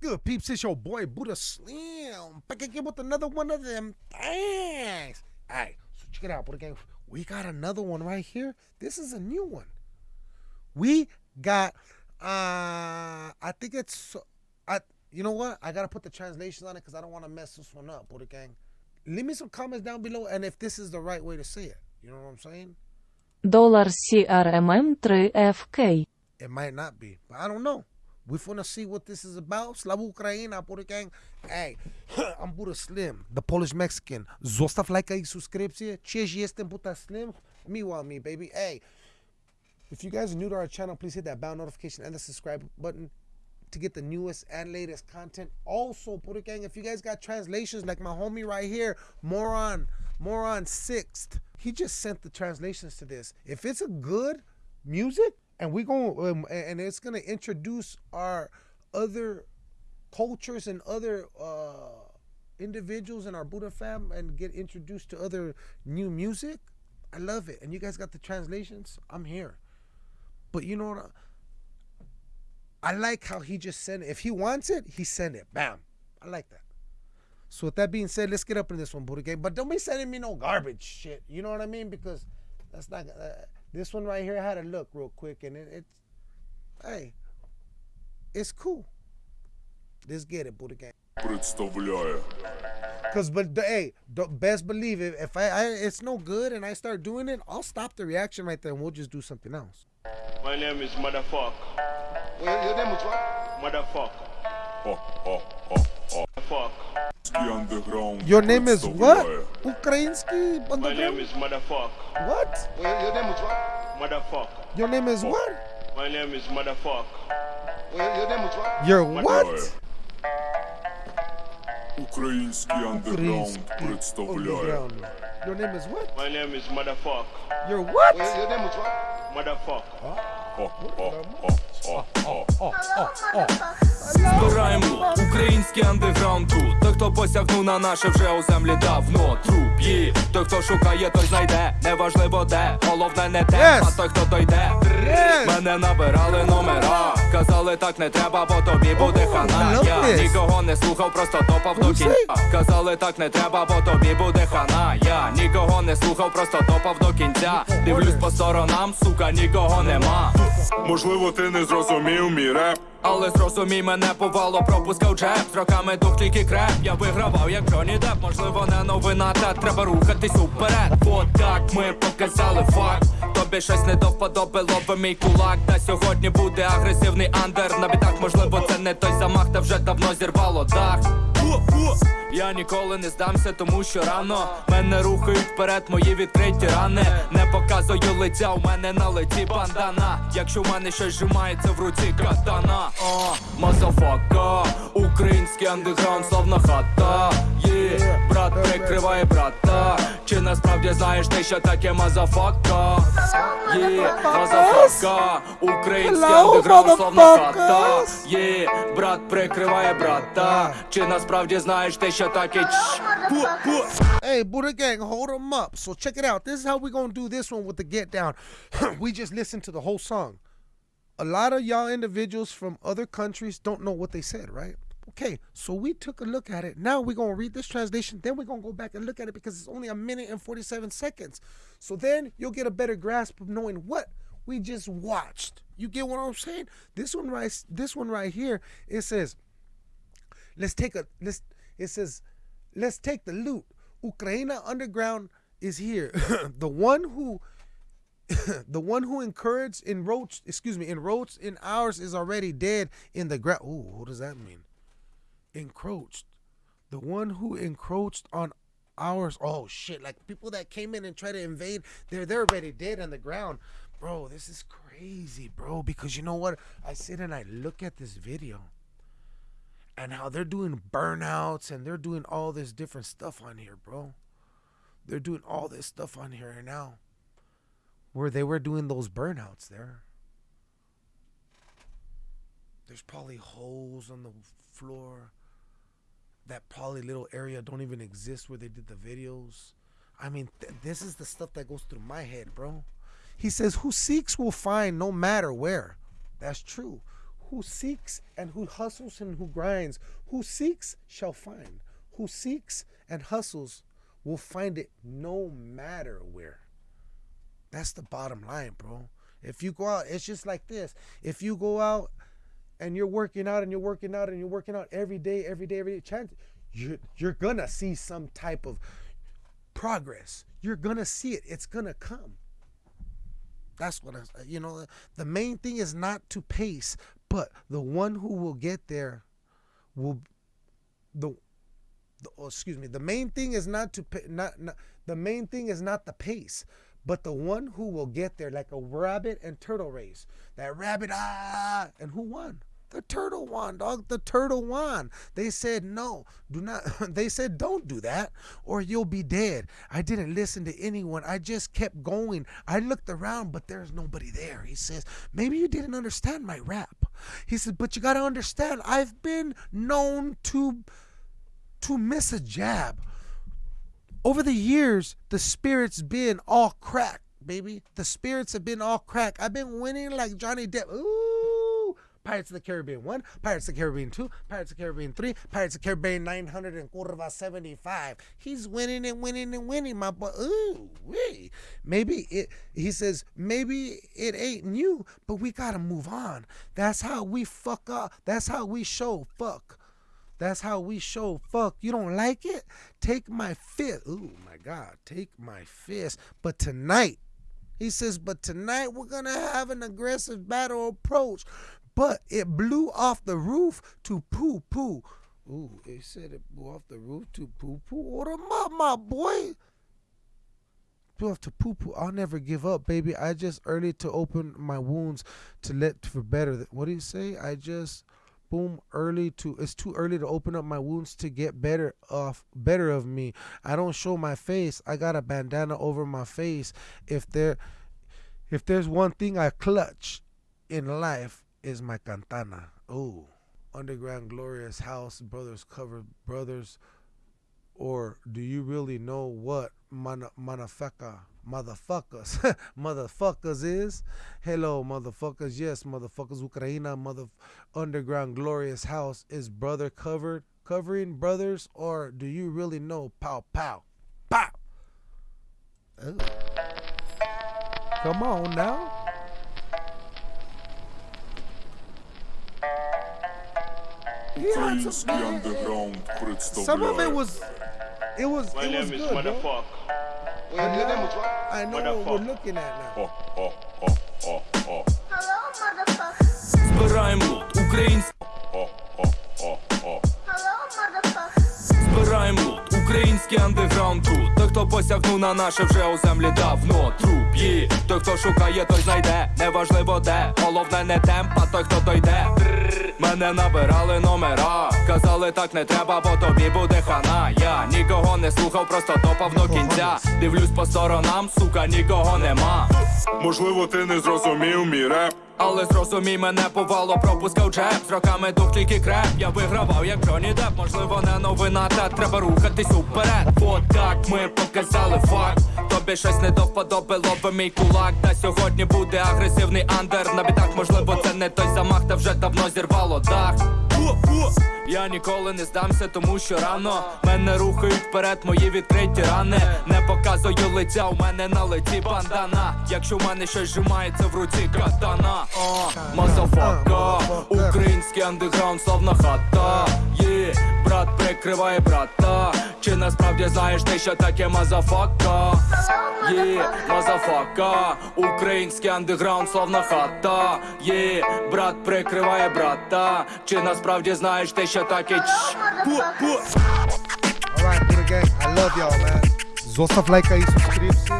good, peeps? It's your boy Buddha Slim back again with another one of them Thanks. All right, so check it out, Buddha Gang. We got another one right here. This is a new one. We got, uh, I think it's, I, you know what? I gotta put the translations on it because I don't want to mess this one up, Buddha Gang. Leave me some comments down below, and if this is the right way to say it, you know what I'm saying? Dollar CRMM 3FK. It might not be, but I don't know. We're gonna see what this is about. Slava Ukraina, Gang. Hey, I'm Buddha Slim, the Polish Mexican. Zostaw lajka i subskrypcję. Cześć, jestem Buddha Slim. Me want me, baby. Hey, if you guys are new to our channel, please hit that bell notification and the subscribe button to get the newest and latest content. Also, Buddha Gang, if you guys got translations like my homie right here, Moron, Moron Sixth, he just sent the translations to this. If it's a good music, and we're going um, and it's gonna introduce our other cultures and other uh, individuals in our Buddha fam and get introduced to other new music. I love it, and you guys got the translations. I'm here, but you know what? I like how he just sent it. If he wants it, he sent it. Bam. I like that. So with that being said, let's get up in this one, Buddha game. But don't be sending me no garbage shit. You know what I mean? Because that's not. Uh, this one right here, I had a look real quick, and it, it's, hey, it's cool. Let's get it, Buddha Gang. Представляю. Cause, but the, hey, the, best believe it. If I, I, it's no good, and I start doing it, I'll stop the reaction right there, and we'll just do something else. My name is Motherfuck. Well, your name was what? Motherfuck. Ха-ха-ха-ха. Fuck. Ский андеграунд Your name is what? представляю. Ukrainsky My name underground? is Motherfuck. What? Well, your name was what? Motherfuck. Your name is what? My name is Motherfuck. Well, your name was what? You're Ой. what? Український андеграунд Ukrainsky представляє. underground. Your name is what? My name is Motherfuck. You're what? Well, your name was what? Motherfuck. Ха-ха-ха-ха-ха. Збираємо український андеграунд тут Той, хто посягнув на наше вже у землі давно. Труп є Той, хто шукає, той знайде. Неважливо де, головне не те, Yes. а той, хто дойде. Yes. Мене набирали номера. Казали так не треба, бо тобі буде хана Я нікого не слухав, просто топав до кінця. Казали так не треба, бо тобі буде хана Я нікого не слухав, просто топав до кінця. Дивлюсь по сторонам, сука, нікого нема. Можливо, ти не зрозумів мій реп. Але зрозумій мене повало, пропускав джеб. Роками дух тільки креп. Я вигравав як Джонні Деп Можливо не новина, та треба рухатись уперед. Бо так ми показали факт. Тобі щось не доподобило би мій кулак. Та сьогодні буде агресивний андер. На бітах, можливо, це не той замах, та вже давно зірвало дах. Я ніколи не здамся, тому що рано мене рухають вперед, мої відкриті рани. Не показую лиця, у мене на лиці бандана. Якщо в мене щось зжимається в руці катана. Мазафака, український андеграунд, славна хата. Є, брат прикриває брата. Чи насправді знаєш ти, що таке мазафака? Є, мазафака, український Hello, андеграунд, славна хата. motherfuckers. Є, брат прикриває брата. Чи насправді знаєш ти, що таке чш? Hey, Buddha Gang, hold them up. So check it out. This is how we gonna do this one with the get down. we just listened to the whole song. A lot of y'all individuals from other countries don't know what they said, right? Okay, so we took a look at it. Now we're gonna read this translation, then we're gonna go back and look at it because it's only a minute and 47 seconds. So then you'll get a better grasp of knowing what we just watched. You get what I'm saying? This one right this one right here, it says, let's take a let's it says let's take the loot ukraine underground is here the one who the one who encouraged enroached excuse me enroached in ours is already dead in the ground Ooh, what does that mean encroached the one who encroached on ours oh shit like people that came in and tried to invade they're they're already dead on the ground bro this is crazy bro because you know what i sit and i look at this video and how they're doing burnouts and they're doing all this different stuff on here, bro. They're doing all this stuff on here right now. Where they were doing those burnouts there. There's probably holes on the floor. That probably little area don't even exist where they did the videos. I mean, th- this is the stuff that goes through my head, bro. He says, Who seeks will find no matter where. That's true. who seeks and who hustles and who grinds. Who seeks shall find. Who seeks and hustles will find it no matter where. That's the bottom line, bro. If you go out, it's just like this. If you go out and you're working out and you're working out and you're working out every day, every day, every day, chance you're you're gonna see some type of progress. You're gonna see it. It's gonna come. That's what I, you know. The main thing is not to pace, but the one who will get there will the, the oh, excuse me. The main thing is not to not, not the main thing is not the pace, but the one who will get there like a rabbit and turtle race. That rabbit ah, and who won? The turtle won, dog. The turtle won. They said no, do not. They said don't do that, or you'll be dead. I didn't listen to anyone. I just kept going. I looked around, but there's nobody there. He says maybe you didn't understand my rap. He said, but you gotta understand. I've been known to to miss a jab. Over the years, the spirit's been all crack, baby. The spirits have been all crack. I've been winning like Johnny Depp. Ooh. Pirates of the Caribbean 1, Pirates of the Caribbean 2, Pirates of the Caribbean 3, Pirates of the Caribbean 900 and curva 75. He's winning and winning and winning, my boy. Ooh, wee. Maybe it, he says, maybe it ain't new, but we gotta move on. That's how we fuck up. That's how we show fuck. That's how we show fuck. You don't like it? Take my fist. Ooh, my God. Take my fist. But tonight, he says, but tonight we're going to have an aggressive battle approach. But it blew off the roof to poo poo. Ooh, he said it blew off the roof to poo poo. Order my, my boy. Blew off to poo poo. I'll never give up, baby. I just early to open my wounds to let for better. What do you say? I just boom early to it's too early to open up my wounds to get better off better of me i don't show my face i got a bandana over my face if there if there's one thing i clutch in life is my cantana. Oh underground glorious house brothers cover brothers or do you really know what mana, motherfuckers motherfuckers is? Hello motherfuckers. Yes motherfuckers. Ukraina mother underground glorious house is brother covered covering brothers or do you really know pow pow? Pow! Ooh. come on now Yeah, it's Український okay. андеграунд Some of it представляє. was, it was, My it was name is good, bro. Motherfuck. Well, your, your name was what? I know what we're Motherfucker. looking at now. О, о, о, о, о, Hello, motherfucker. Збираємо лут, український о, о, о, о. Hello, motherfucker. Збираємо лут, український андеграунд тут Той, Хто посягнув на наше вже у землі давно. Труп той, хто шукає, той знайде. Неважливо де, головне не темп, а той, хто дойде. Мене набирали номера. Казали так не треба, бо тобі буде хана Я нікого не слухав, просто топав до кінця. Дивлюсь по сторонам, сука, нікого нема. Можливо, ти не зрозумів мій реп. Але зрозумій мене повало, пропускав джеб. З роками дух тільки креп. Я вигравав як Джонні Деп Можливо, не новина, та треба рухатись уперед. От так ми показали факт. Тобі щось не доподобило би мій кулак. Та сьогодні буде агресивний андер. На бітах, можливо, це не той замах, та вже давно зірвало дах я ніколи не здамся, тому що рано мене рухають вперед, мої відкриті рани. Не показую лиця, у мене на лиці бандана. Якщо в мене щось зжимається в руці катана. Мазафака, український андеграунд, славна хата. Є, брат прикриває брата. Чи насправді знаєш ти, що таке мазафака? Є, мазафака, український андеграунд, славна хата. Є, брат прикриває брата. Чи насправді знаєш ти, що Alright, gang, I love y'all, lajka i subskrypcję.